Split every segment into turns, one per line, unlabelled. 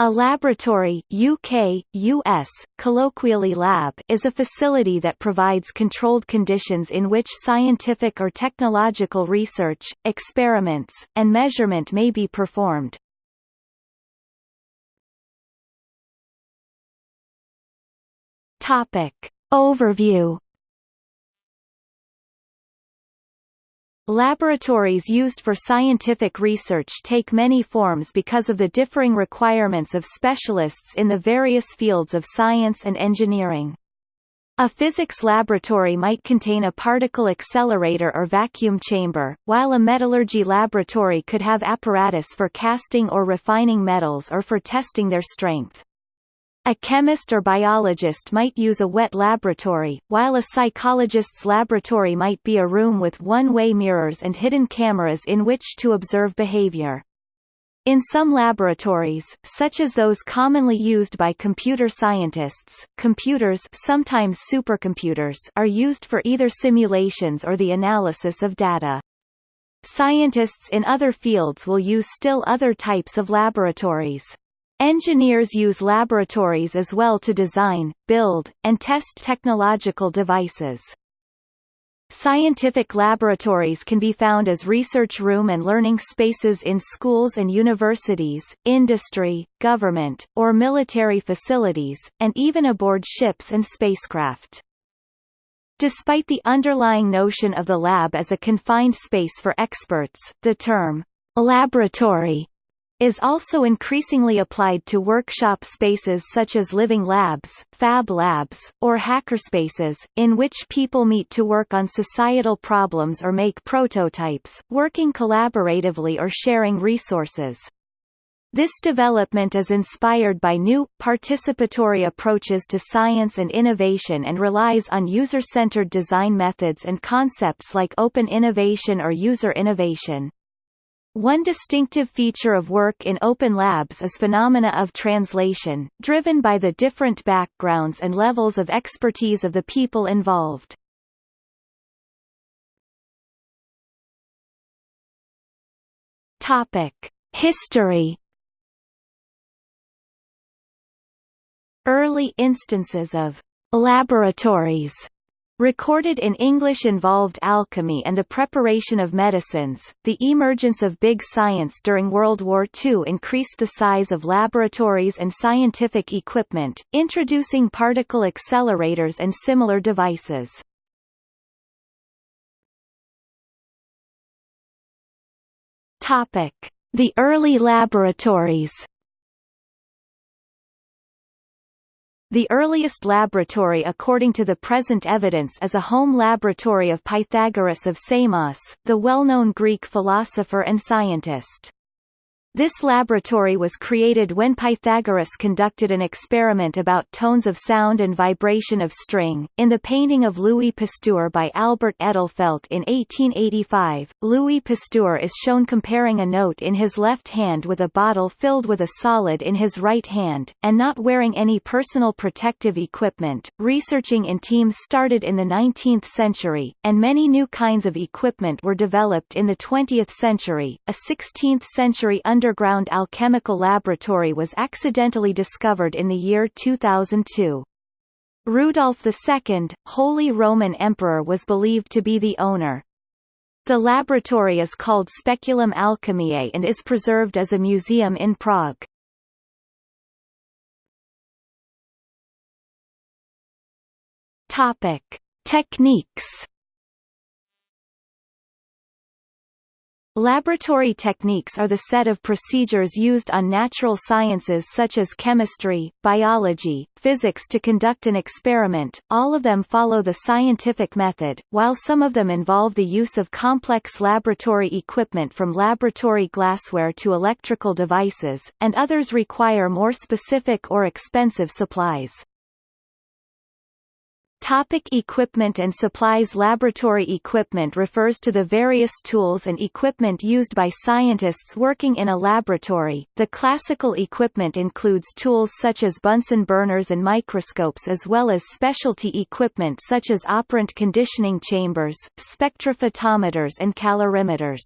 A laboratory UK, US, colloquially lab is a facility that provides controlled conditions in which scientific or technological research, experiments, and measurement may be performed. Topic. Overview Laboratories used for scientific research take many forms because of the differing requirements of specialists in the various fields of science and engineering. A physics laboratory might contain a particle accelerator or vacuum chamber, while a metallurgy laboratory could have apparatus for casting or refining metals or for testing their strength. A chemist or biologist might use a wet laboratory, while a psychologist's laboratory might be a room with one-way mirrors and hidden cameras in which to observe behavior. In some laboratories, such as those commonly used by computer scientists, computers sometimes supercomputers are used for either simulations or the analysis of data. Scientists in other fields will use still other types of laboratories. Engineers use laboratories as well to design, build, and test technological devices. Scientific laboratories can be found as research room and learning spaces in schools and universities, industry, government, or military facilities, and even aboard ships and spacecraft. Despite the underlying notion of the lab as a confined space for experts, the term laboratory is also increasingly applied to workshop spaces such as living labs, fab labs, or hackerspaces, in which people meet to work on societal problems or make prototypes, working collaboratively or sharing resources. This development is inspired by new, participatory approaches to science and innovation and relies on user-centered design methods and concepts like open innovation or user innovation. One distinctive feature of work in open labs is phenomena of translation, driven by the different backgrounds and levels of expertise of the people involved. Topic: History Early instances of laboratories Recorded in English involved alchemy and the preparation of medicines. The emergence of big science during World War II increased the size of laboratories and scientific equipment, introducing particle accelerators and similar devices. Topic: The early laboratories. The earliest laboratory according to the present evidence is a home laboratory of Pythagoras of Samos, the well-known Greek philosopher and scientist. This laboratory was created when Pythagoras conducted an experiment about tones of sound and vibration of string. In the painting of Louis Pasteur by Albert Edelfelt in 1885, Louis Pasteur is shown comparing a note in his left hand with a bottle filled with a solid in his right hand, and not wearing any personal protective equipment. Researching in teams started in the 19th century, and many new kinds of equipment were developed in the 20th century. A 16th century under underground alchemical laboratory was accidentally discovered in the year 2002. Rudolf II, Holy Roman Emperor was believed to be the owner. The laboratory is called Speculum Alchemiae and is preserved as a museum in Prague. Topic. Techniques Laboratory techniques are the set of procedures used on natural sciences such as chemistry, biology, physics to conduct an experiment, all of them follow the scientific method, while some of them involve the use of complex laboratory equipment from laboratory glassware to electrical devices, and others require more specific or expensive supplies. Topic equipment and supplies Laboratory equipment refers to the various tools and equipment used by scientists working in a laboratory. The classical equipment includes tools such as Bunsen burners and microscopes as well as specialty equipment such as operant conditioning chambers, spectrophotometers and calorimeters.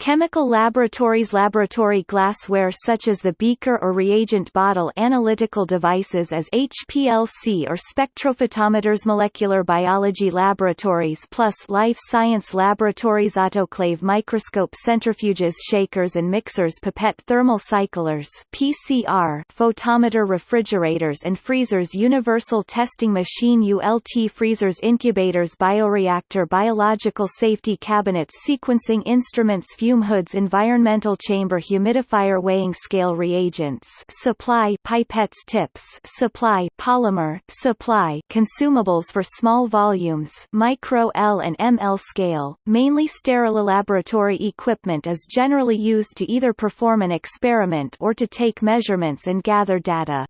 Chemical laboratories Laboratory glassware such as the beaker or reagent bottle Analytical devices as HPLC or spectrophotometers Molecular biology laboratories plus life science laboratories Autoclave microscope Centrifuges shakers and mixers Pipette thermal cyclers PCR photometer refrigerators and freezers Universal testing machine ULT freezers Incubators Bioreactor Biological safety cabinets Sequencing instruments fume hoods environmental chamber humidifier weighing scale reagents supply pipettes tips supply polymer supply consumables for small volumes micro L and ML scale mainly sterile laboratory equipment is generally used to either perform an experiment or to take measurements and gather data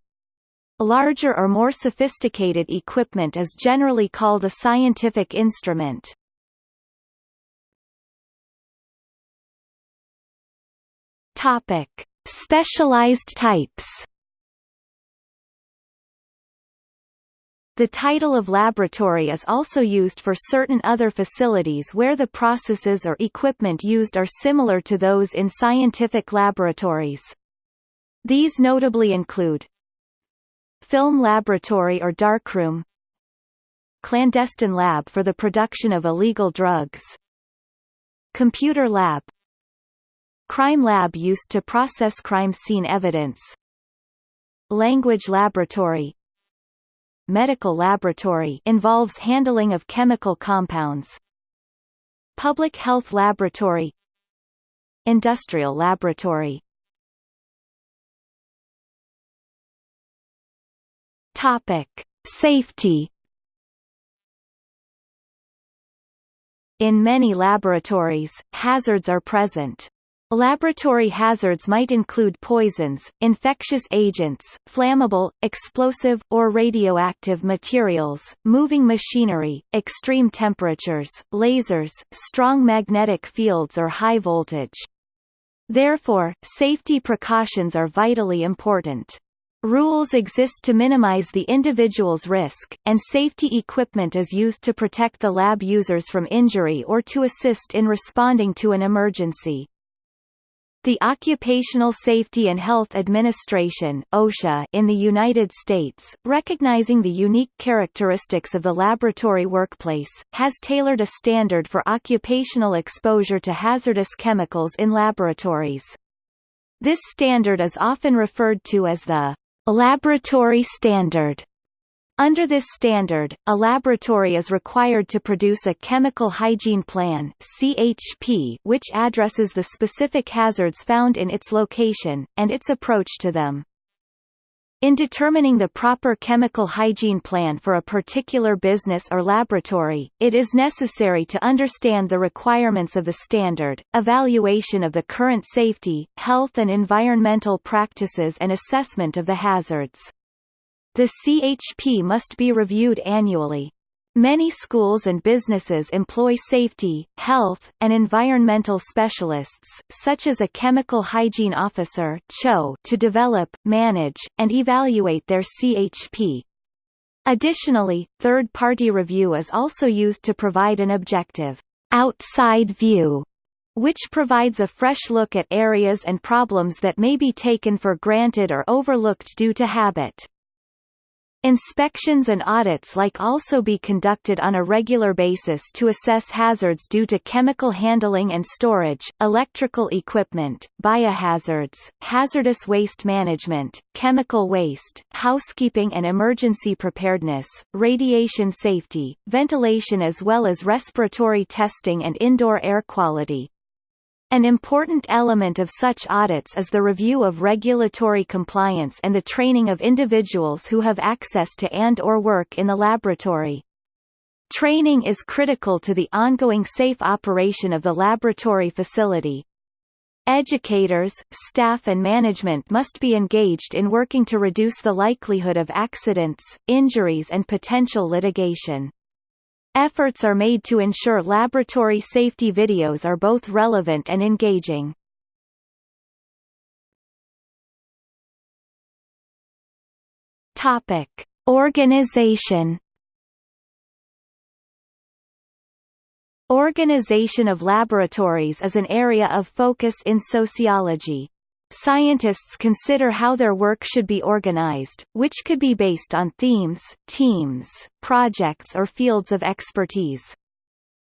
Larger or more sophisticated equipment is generally called a scientific instrument. Topic: Specialized types. The title of laboratory is also used for certain other facilities where the processes or equipment used are similar to those in scientific laboratories. These notably include Film laboratory or darkroom Clandestine lab for the production of illegal drugs Computer lab Crime lab used to process crime scene evidence. Language laboratory. Medical laboratory involves handling of chemical compounds. Public health laboratory. Industrial laboratory. Topic: Safety. In many laboratories, hazards are present. Laboratory hazards might include poisons, infectious agents, flammable, explosive, or radioactive materials, moving machinery, extreme temperatures, lasers, strong magnetic fields or high voltage. Therefore, safety precautions are vitally important. Rules exist to minimize the individual's risk, and safety equipment is used to protect the lab users from injury or to assist in responding to an emergency. The Occupational Safety and Health Administration OSHA in the United States, recognizing the unique characteristics of the laboratory workplace, has tailored a standard for occupational exposure to hazardous chemicals in laboratories. This standard is often referred to as the laboratory standard. Under this standard, a laboratory is required to produce a Chemical Hygiene Plan CHP, which addresses the specific hazards found in its location, and its approach to them. In determining the proper chemical hygiene plan for a particular business or laboratory, it is necessary to understand the requirements of the standard, evaluation of the current safety, health and environmental practices and assessment of the hazards. The CHP must be reviewed annually. Many schools and businesses employ safety, health, and environmental specialists, such as a chemical hygiene officer to develop, manage, and evaluate their CHP. Additionally, third-party review is also used to provide an objective outside view which provides a fresh look at areas and problems that may be taken for granted or overlooked due to habit. Inspections and audits like also be conducted on a regular basis to assess hazards due to chemical handling and storage, electrical equipment, biohazards, hazardous waste management, chemical waste, housekeeping and emergency preparedness, radiation safety, ventilation as well as respiratory testing and indoor air quality. An important element of such audits is the review of regulatory compliance and the training of individuals who have access to and or work in the laboratory. Training is critical to the ongoing safe operation of the laboratory facility. Educators, staff and management must be engaged in working to reduce the likelihood of accidents, injuries and potential litigation. Efforts are made to ensure laboratory safety videos are both relevant and engaging. Topic: Organization Organization of laboratories is an area of focus in sociology. Scientists consider how their work should be organized, which could be based on themes, teams, projects or fields of expertise.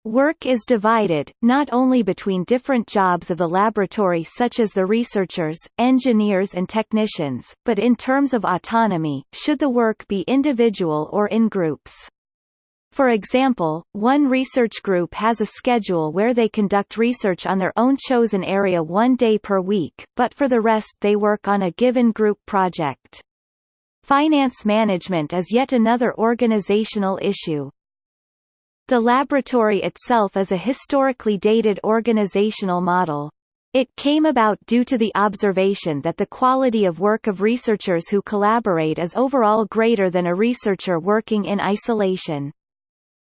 Work is divided, not only between different jobs of the laboratory such as the researchers, engineers and technicians, but in terms of autonomy, should the work be individual or in groups. For example, one research group has a schedule where they conduct research on their own chosen area one day per week, but for the rest they work on a given group project. Finance management is yet another organizational issue. The laboratory itself is a historically dated organizational model. It came about due to the observation that the quality of work of researchers who collaborate is overall greater than a researcher working in isolation.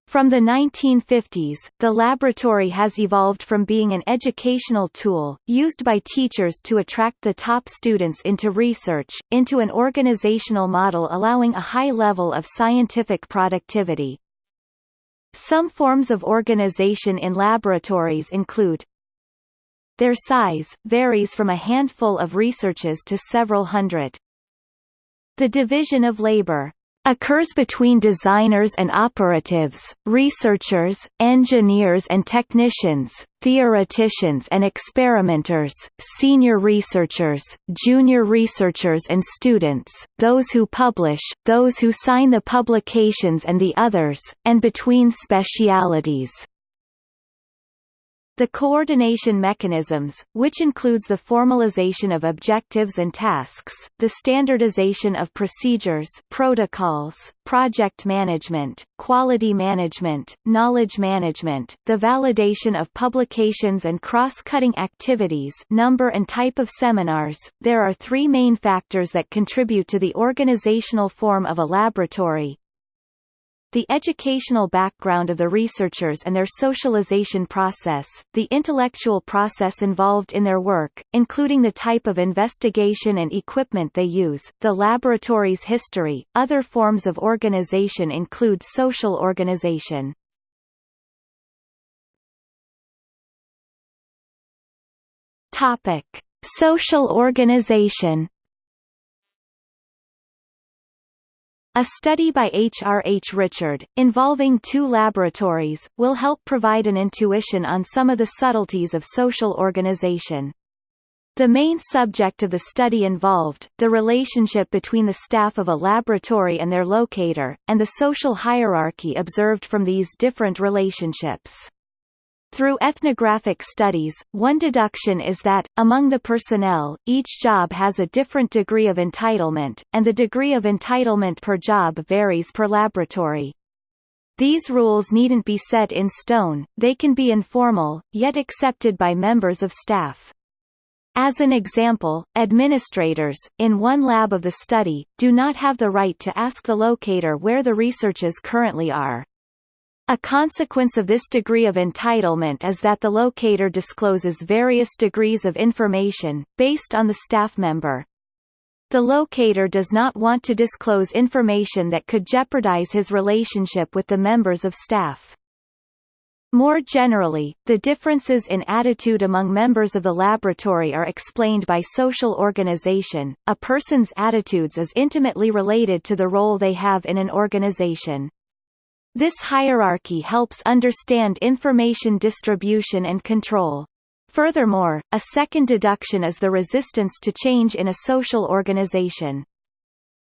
From the 1950s, the laboratory has evolved from being an educational tool, used by teachers to attract the top students into research, into an organizational model allowing a high level of scientific productivity. Some forms of organization in laboratories include Their size, varies from a handful of researches to several hundred. The division of labor occurs between designers and operatives, researchers, engineers and technicians, theoreticians and experimenters, senior researchers, junior researchers and students, those who publish, those who sign the publications and the others, and between specialities. The coordination mechanisms, which includes the formalization of objectives and tasks, the standardization of procedures protocols, project management, quality management, knowledge management, the validation of publications and cross-cutting activities number and type of seminars, there are three main factors that contribute to the organizational form of a laboratory, the educational background of the researchers and their socialization process, the intellectual process involved in their work, including the type of investigation and equipment they use, the laboratory's history. Other forms of organization include social organization. Topic: Social organization A study by H. R. H. Richard, involving two laboratories, will help provide an intuition on some of the subtleties of social organization. The main subject of the study involved, the relationship between the staff of a laboratory and their locator, and the social hierarchy observed from these different relationships. Through ethnographic studies, one deduction is that, among the personnel, each job has a different degree of entitlement, and the degree of entitlement per job varies per laboratory. These rules needn't be set in stone, they can be informal, yet accepted by members of staff. As an example, administrators, in one lab of the study, do not have the right to ask the locator where the researches currently are. A consequence of this degree of entitlement is that the locator discloses various degrees of information, based on the staff member. The locator does not want to disclose information that could jeopardize his relationship with the members of staff. More generally, the differences in attitude among members of the laboratory are explained by social organization. A person's attitudes is intimately related to the role they have in an organization. This hierarchy helps understand information distribution and control. Furthermore, a second deduction is the resistance to change in a social organization.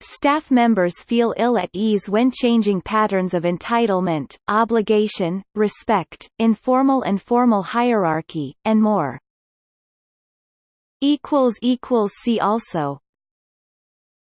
Staff members feel ill at ease when changing patterns of entitlement, obligation, respect, informal and formal hierarchy, and more. See also